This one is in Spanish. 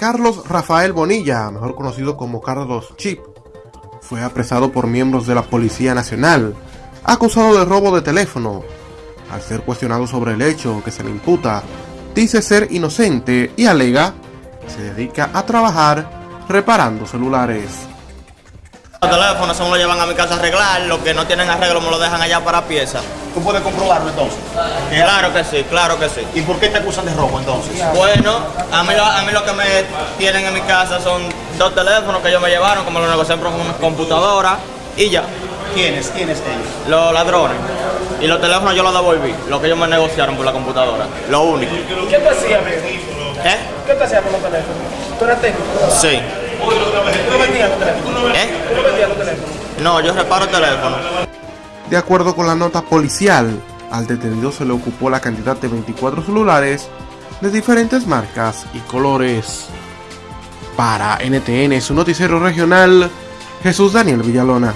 Carlos Rafael Bonilla, mejor conocido como Carlos Chip, fue apresado por miembros de la Policía Nacional, acusado de robo de teléfono. Al ser cuestionado sobre el hecho que se le imputa, dice ser inocente y alega que se dedica a trabajar reparando celulares. Los teléfonos se me lo llevan a mi casa a arreglar, los que no tienen arreglo me lo dejan allá para pieza. ¿Tú puedes comprobarlo entonces? Claro que sí, claro que sí. ¿Y por qué te acusan de robo entonces? Bueno, a mí, lo- a mí lo que me tienen en mi casa son dos teléfonos que ellos me llevaron, como lo negocié con una computadora y ya. ¿Quiénes? ¿Quiénes ellos? Los ladrones. Y los teléfonos yo los devolví, lo que ellos me negociaron por la computadora. Lo único. ¿Qué hacías, amigo? ¿Eh? ¿Qué tú hacías con los teléfonos? ¿Tú eras técnico? Sí. ¿Tú no vendías los teléfonos? ¿Eh? ¿Tú no vendías los teléfonos? No, yo reparo teléfonos. De acuerdo con la nota policial, al detenido se le ocupó la cantidad de 24 celulares de diferentes marcas y colores. Para NTN, su noticiero regional, Jesús Daniel Villalona.